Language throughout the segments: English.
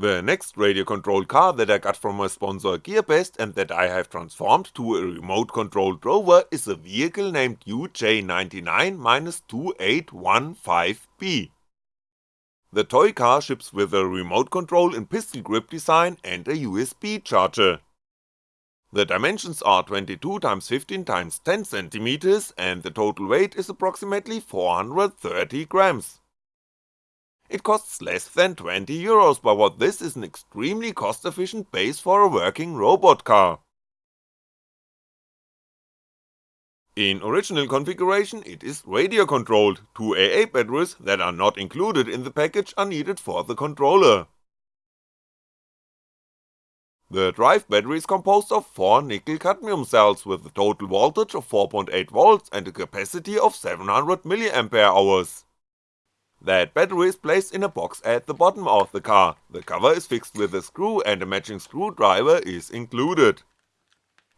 The next radio-controlled car that I got from my sponsor GearBest and that I have transformed to a remote-controlled rover is a vehicle named UJ99-2815B. The toy car ships with a remote control in pistol grip design and a USB charger. The dimensions are 22x15x10cm and the total weight is approximately 430 grams. It costs less than 20 euros, but what this is an extremely cost efficient base for a working robot car. In original configuration it is radio controlled, two AA batteries that are not included in the package are needed for the controller. The drive battery is composed of 4 nickel cadmium cells with a total voltage of 4.8V and a capacity of 700mAh. That battery is placed in a box at the bottom of the car, the cover is fixed with a screw and a matching screwdriver is included.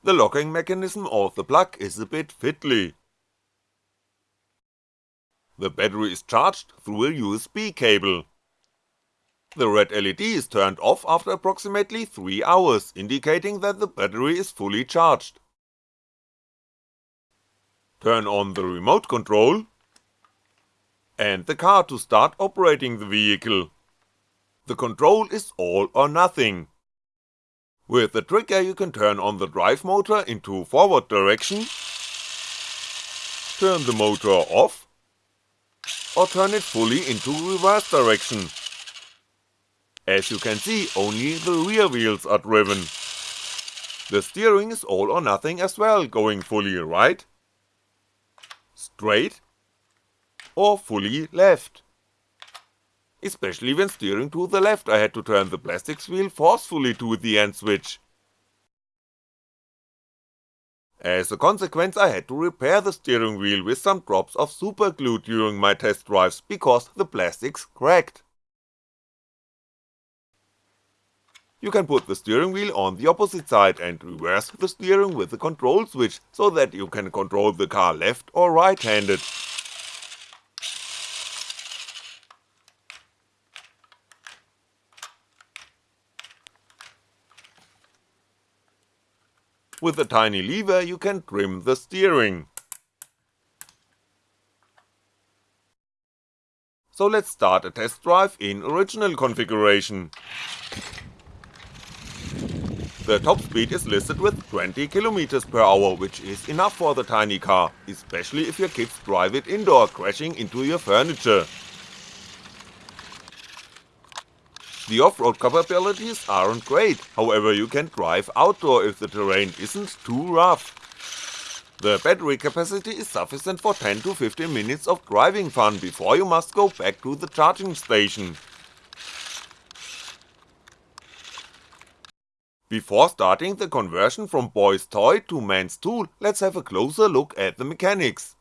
The locking mechanism of the plug is a bit fiddly. The battery is charged through a USB cable. The red LED is turned off after approximately 3 hours, indicating that the battery is fully charged. Turn on the remote control and the car to start operating the vehicle. The control is all or nothing. With the trigger you can turn on the drive motor into forward direction, turn the motor off, or turn it fully into reverse direction. As you can see, only the rear wheels are driven. The steering is all or nothing as well, going fully right, straight, or fully left. Especially when steering to the left I had to turn the plastics wheel forcefully to the end switch. As a consequence I had to repair the steering wheel with some drops of super glue during my test drives because the plastics cracked. You can put the steering wheel on the opposite side and reverse the steering with the control switch so that you can control the car left or right handed. With a tiny lever you can trim the steering. So let's start a test drive in original configuration. The top speed is listed with 20km per hour, which is enough for the tiny car, especially if your kids drive it indoor, crashing into your furniture. The off-road capabilities aren't great, however you can drive outdoor if the terrain isn't too rough. The battery capacity is sufficient for 10 to 15 minutes of driving fun before you must go back to the charging station. Before starting the conversion from boy's toy to man's tool, let's have a closer look at the mechanics.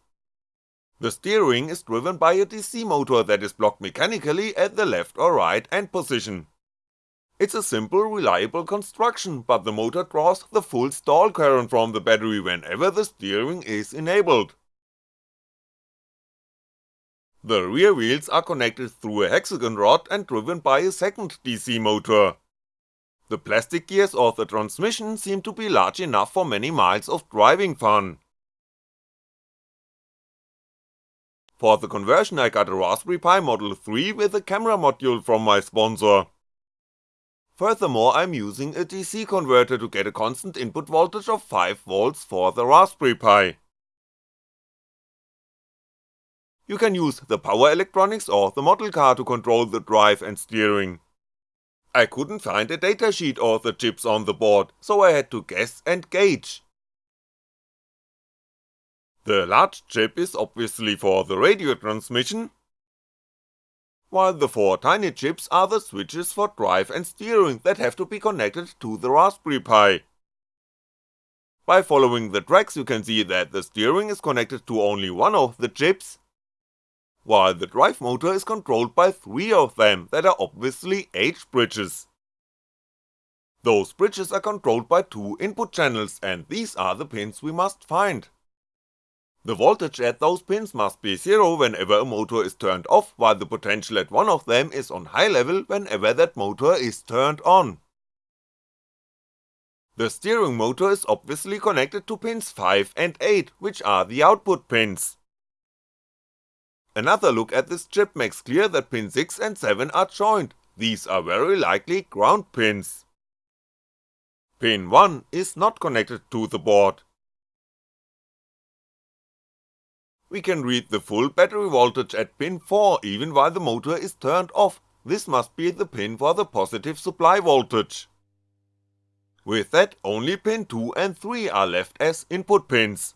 The steering is driven by a DC motor that is blocked mechanically at the left or right end position. It's a simple reliable construction, but the motor draws the full stall current from the battery whenever the steering is enabled. The rear wheels are connected through a hexagon rod and driven by a second DC motor. The plastic gears of the transmission seem to be large enough for many miles of driving fun. For the conversion I got a Raspberry Pi Model 3 with a camera module from my sponsor. Furthermore I'm using a DC converter to get a constant input voltage of 5V for the Raspberry Pi. You can use the power electronics or the model car to control the drive and steering. I couldn't find a datasheet or the chips on the board, so I had to guess and gauge. The large chip is obviously for the radio transmission, while the four tiny chips are the switches for drive and steering that have to be connected to the Raspberry Pi. By following the tracks you can see that the steering is connected to only one of the chips, while the drive motor is controlled by three of them that are obviously H bridges. Those bridges are controlled by two input channels and these are the pins we must find. The voltage at those pins must be zero whenever a motor is turned off, while the potential at one of them is on high level whenever that motor is turned on. The steering motor is obviously connected to pins 5 and 8, which are the output pins. Another look at this chip makes clear that pin 6 and 7 are joined, these are very likely ground pins. Pin 1 is not connected to the board. We can read the full battery voltage at pin 4 even while the motor is turned off, this must be the pin for the positive supply voltage. With that only pin 2 and 3 are left as input pins.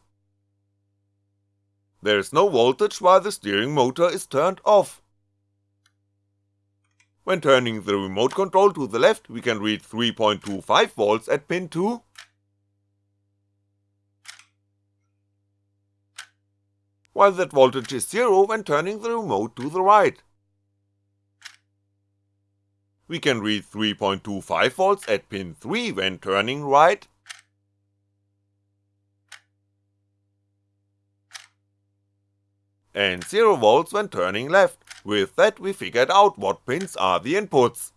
There's no voltage while the steering motor is turned off. When turning the remote control to the left we can read 3.25V at pin 2, while that voltage is 0 when turning the remote to the right. We can read 3.25V at pin 3 when turning right, and 0V when turning left, with that we figured out what pins are the inputs.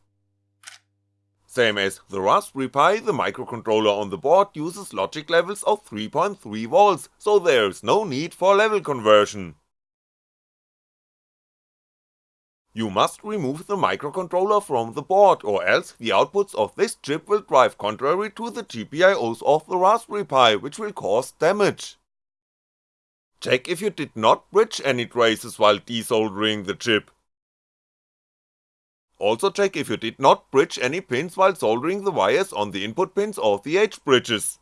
Same as the Raspberry Pi, the microcontroller on the board uses logic levels of 3.3V, so there's no need for level conversion. You must remove the microcontroller from the board or else the outputs of this chip will drive contrary to the GPIOs of the Raspberry Pi which will cause damage. Check if you did not bridge any traces while desoldering the chip. Also check if you did not bridge any pins while soldering the wires on the input pins of the H-bridges.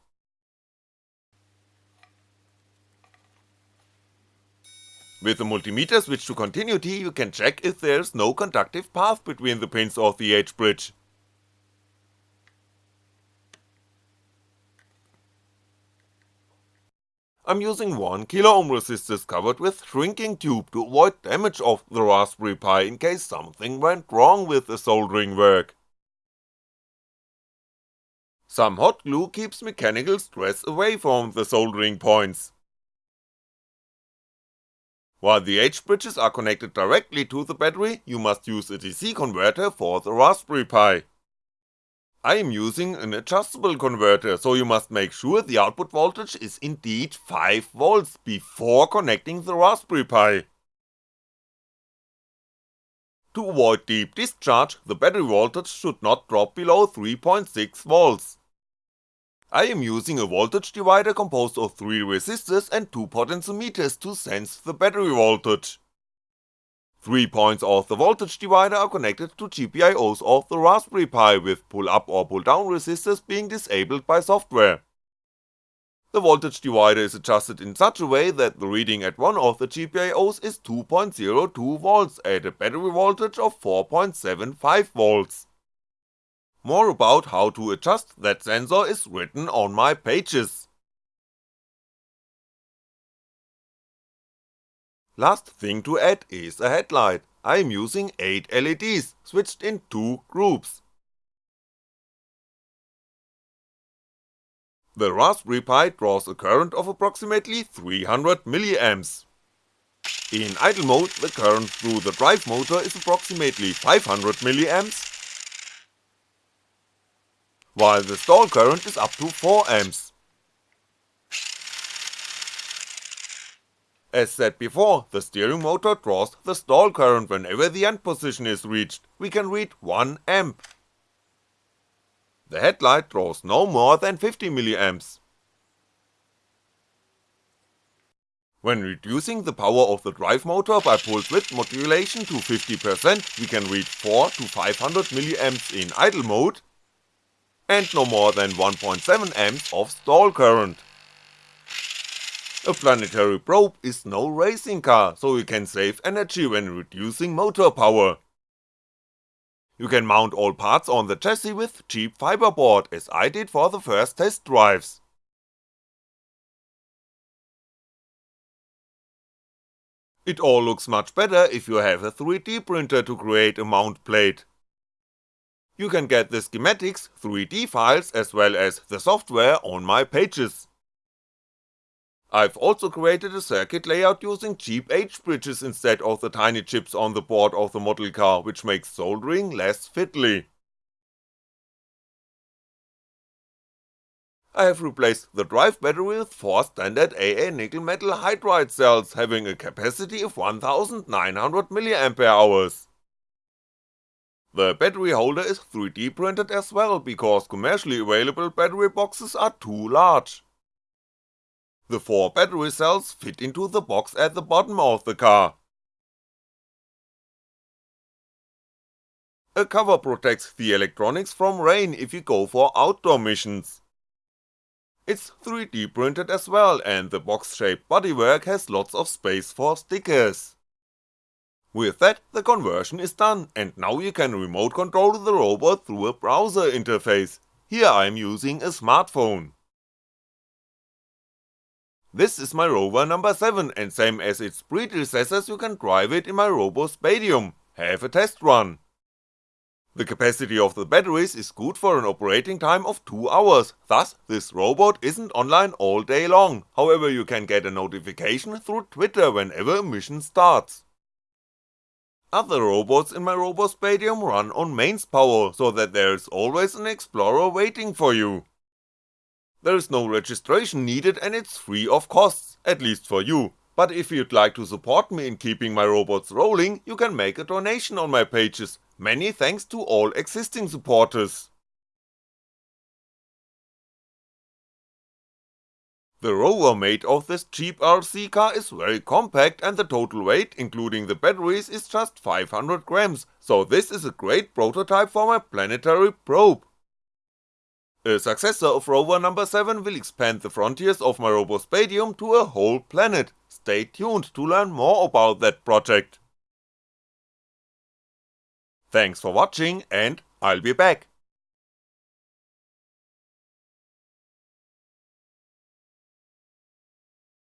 With the multimeter switch to continuity you can check if there's no conductive path between the pins of the H-bridge. I'm using 1kΩ resistors covered with shrinking tube to avoid damage of the Raspberry Pi in case something went wrong with the soldering work. Some hot glue keeps mechanical stress away from the soldering points. While the H-bridges are connected directly to the battery, you must use a DC converter for the Raspberry Pi. I am using an adjustable converter, so you must make sure the output voltage is indeed 5V before connecting the Raspberry Pi. To avoid deep discharge, the battery voltage should not drop below 3.6V. I am using a voltage divider composed of 3 resistors and 2 potentiometers to sense the battery voltage. Three points of the voltage divider are connected to GPIOs of the Raspberry Pi with pull up or pull down resistors being disabled by software. The voltage divider is adjusted in such a way that the reading at one of the GPIOs is 2.02V at a battery voltage of 4.75V. More about how to adjust that sensor is written on my pages. Last thing to add is a headlight, I am using 8 LEDs, switched in 2 groups. The Raspberry Pi draws a current of approximately 300mA. In idle mode the current through the drive motor is approximately 500mA, while the stall current is up to 4A. As said before, the steering motor draws the stall current whenever the end position is reached, we can read 1A. The headlight draws no more than 50mA. When reducing the power of the drive motor by pulse width modulation to 50% we can read 4 to 500mA in idle mode, and no more than 1.7A of stall current. A planetary probe is no racing car, so you can save energy when reducing motor power. You can mount all parts on the chassis with cheap fiberboard, as I did for the first test drives. It all looks much better if you have a 3D printer to create a mount plate. You can get the schematics, 3D files as well as the software on my pages. I've also created a circuit layout using cheap H-bridges instead of the tiny chips on the board of the model car, which makes soldering less fiddly. I have replaced the drive battery with 4 standard AA nickel metal hydride cells having a capacity of 1900 mAh. The battery holder is 3D printed as well because commercially available battery boxes are too large. The 4 battery cells fit into the box at the bottom of the car. A cover protects the electronics from rain if you go for outdoor missions. It's 3D printed as well and the box shaped bodywork has lots of space for stickers. With that, the conversion is done, and now you can remote control the robot through a browser interface, here I'm using a smartphone. This is my rover number 7 and same as its predecessors you can drive it in my RoboSpatium, have a test run. The capacity of the batteries is good for an operating time of 2 hours, thus this robot isn't online all day long, however you can get a notification through Twitter whenever a mission starts. Other robots in my RoboSpatium run on mains power, so that there's always an explorer waiting for you. There is no registration needed and it's free of costs, at least for you, but if you'd like to support me in keeping my robots rolling, you can make a donation on my pages, many thanks to all existing supporters. The rover made of this cheap RC car is very compact and the total weight including the batteries is just 500 grams, so this is a great prototype for my planetary probe. A successor of rover number 7 will expand the frontiers of my RoboSpatium to a whole planet, stay tuned to learn more about that project. Thanks for watching and I'll be back.